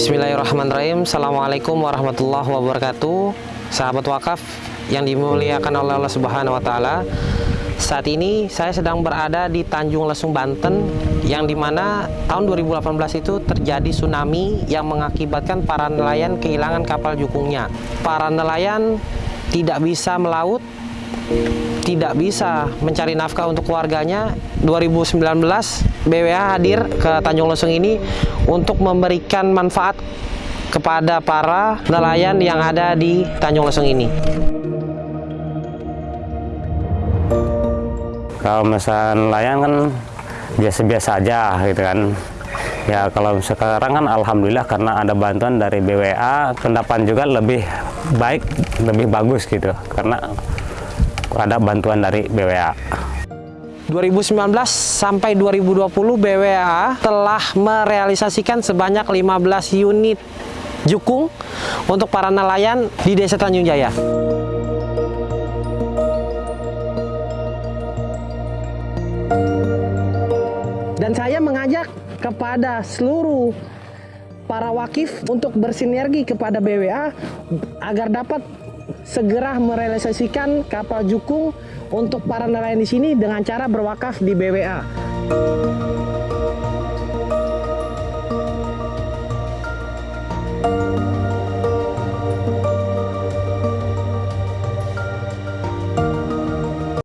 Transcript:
Bismillahirrahmanirrahim Assalamualaikum warahmatullahi wabarakatuh Sahabat wakaf yang dimuliakan oleh Allah Subhanahu wa taala. Saat ini saya sedang berada di Tanjung Lesung Banten yang di mana tahun 2018 itu terjadi tsunami yang mengakibatkan para nelayan kehilangan kapal jukungnya. Para nelayan tidak bisa melaut, tidak bisa mencari nafkah untuk keluarganya. 2019 BWA hadir ke Tanjung Lesung ini untuk memberikan manfaat kepada para nelayan yang ada di Tanjung Lesung ini. Kalau misalnya nelayan kan biasa-biasa aja gitu kan. Ya kalau sekarang kan alhamdulillah karena ada bantuan dari BWA, pendapat juga lebih baik, lebih bagus gitu karena ada bantuan dari BWA. 2019 sampai 2020 BWA telah merealisasikan sebanyak 15 unit jukung untuk para nelayan di Desa Tanjung Jaya. Dan saya mengajak kepada seluruh para wakif untuk bersinergi kepada BWA agar dapat segera merealisasikan kapal jukung untuk para nelayan di sini dengan cara berwakaf di BWA.